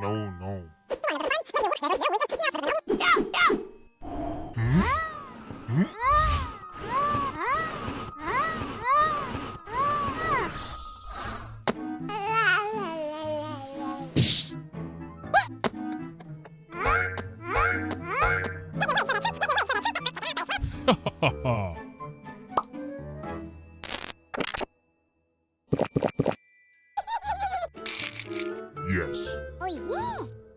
No, no. yes. Oh, yeah.